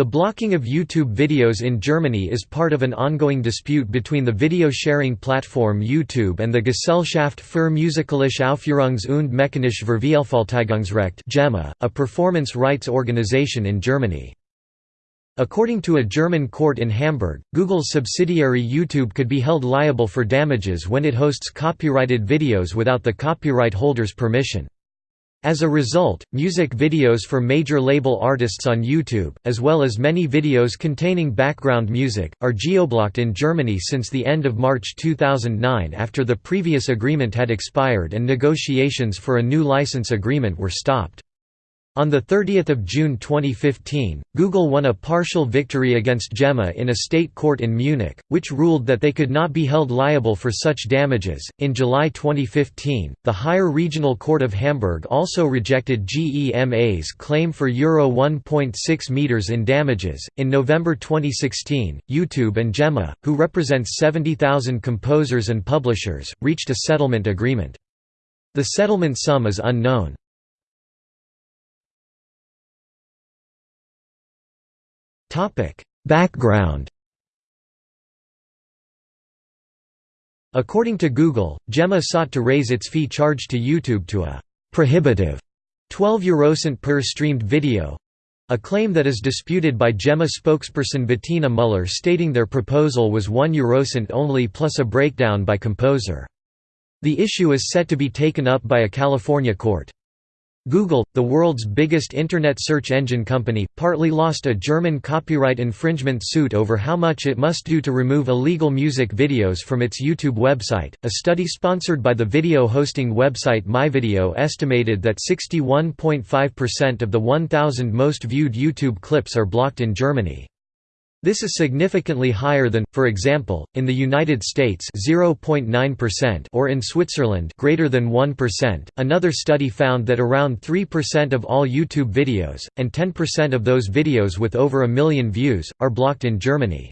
The blocking of YouTube videos in Germany is part of an ongoing dispute between the video-sharing platform YouTube and the Gesellschaft für musikalische Aufführungs- und mechanische Vervielfältigungsrecht a performance rights organization in Germany. According to a German court in Hamburg, Google's subsidiary YouTube could be held liable for damages when it hosts copyrighted videos without the copyright holder's permission. As a result, music videos for major label artists on YouTube, as well as many videos containing background music, are geoblocked in Germany since the end of March 2009 after the previous agreement had expired and negotiations for a new license agreement were stopped. On 30 June 2015, Google won a partial victory against GEMA in a state court in Munich, which ruled that they could not be held liable for such damages. In July 2015, the Higher Regional Court of Hamburg also rejected GEMA's claim for Euro 1.6 meters in damages. In November 2016, YouTube and GEMA, who represents 70,000 composers and publishers, reached a settlement agreement. The settlement sum is unknown. Topic: Background. According to Google, GEMA sought to raise its fee charged to YouTube to a prohibitive 12 eurocent per streamed video, a claim that is disputed by GEMA spokesperson Bettina Muller stating their proposal was 1 eurocent only plus a breakdown by composer. The issue is set to be taken up by a California court. Google, the world's biggest Internet search engine company, partly lost a German copyright infringement suit over how much it must do to remove illegal music videos from its YouTube website. A study sponsored by the video hosting website MyVideo estimated that 61.5% of the 1,000 most viewed YouTube clips are blocked in Germany. This is significantly higher than, for example, in the United States 0.9% or in Switzerland greater than 1%. Another study found that around 3% of all YouTube videos, and 10% of those videos with over a million views, are blocked in Germany.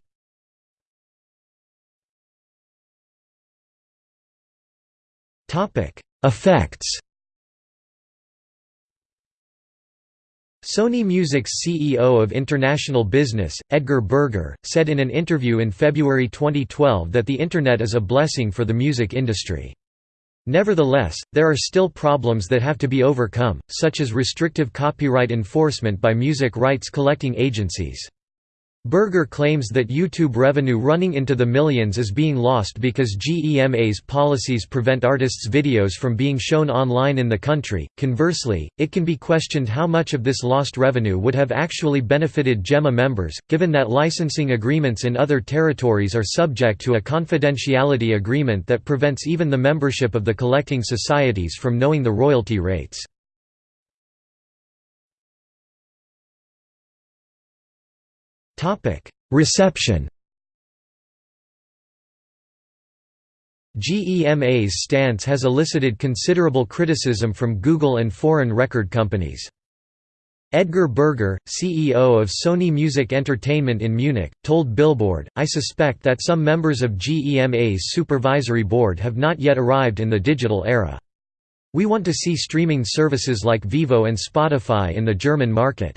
Effects Sony Music's CEO of international business, Edgar Berger, said in an interview in February 2012 that the Internet is a blessing for the music industry. Nevertheless, there are still problems that have to be overcome, such as restrictive copyright enforcement by music rights collecting agencies. Berger claims that YouTube revenue running into the millions is being lost because GEMA's policies prevent artists' videos from being shown online in the country. Conversely, it can be questioned how much of this lost revenue would have actually benefited GEMA members, given that licensing agreements in other territories are subject to a confidentiality agreement that prevents even the membership of the collecting societies from knowing the royalty rates. Topic: Reception. GEMA's stance has elicited considerable criticism from Google and foreign record companies. Edgar Berger, CEO of Sony Music Entertainment in Munich, told Billboard, I suspect that some members of GEMA's supervisory board have not yet arrived in the digital era. We want to see streaming services like Vevo and Spotify in the German market.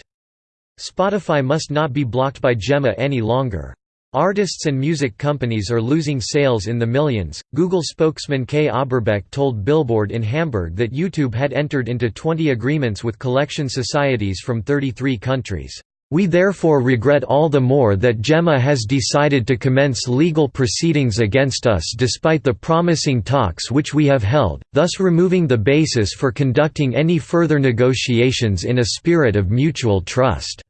Spotify must not be blocked by GEMA any longer. Artists and music companies are losing sales in the millions. Google spokesman Kay Oberbeck told Billboard in Hamburg that YouTube had entered into 20 agreements with collection societies from 33 countries. We therefore regret all the more that GEMA has decided to commence legal proceedings against us despite the promising talks which we have held, thus removing the basis for conducting any further negotiations in a spirit of mutual trust.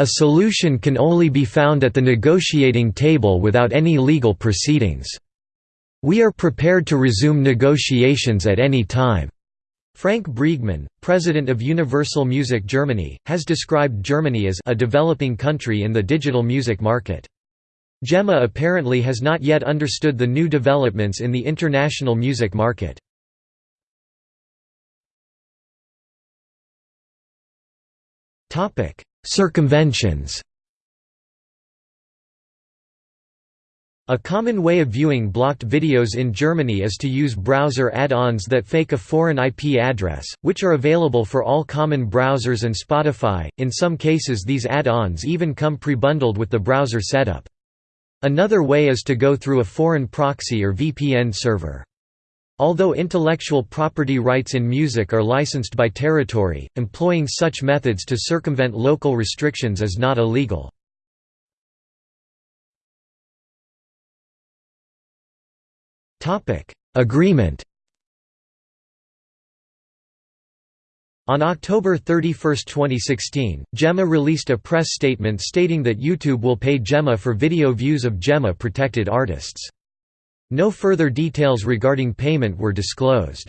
A solution can only be found at the negotiating table without any legal proceedings. We are prepared to resume negotiations at any time. Frank Briegmann, president of Universal Music Germany, has described Germany as a developing country in the digital music market. GEMA apparently has not yet understood the new developments in the international music market. Circumventions A common way of viewing blocked videos in Germany is to use browser add-ons that fake a foreign IP address, which are available for all common browsers and Spotify. In some cases these add-ons even come pre-bundled with the browser setup. Another way is to go through a foreign proxy or VPN server. Although intellectual property rights in music are licensed by territory, employing such methods to circumvent local restrictions is not illegal. Agreement On October 31, 2016, GEMA released a press statement stating that YouTube will pay GEMA for video views of GEMA-protected artists. No further details regarding payment were disclosed.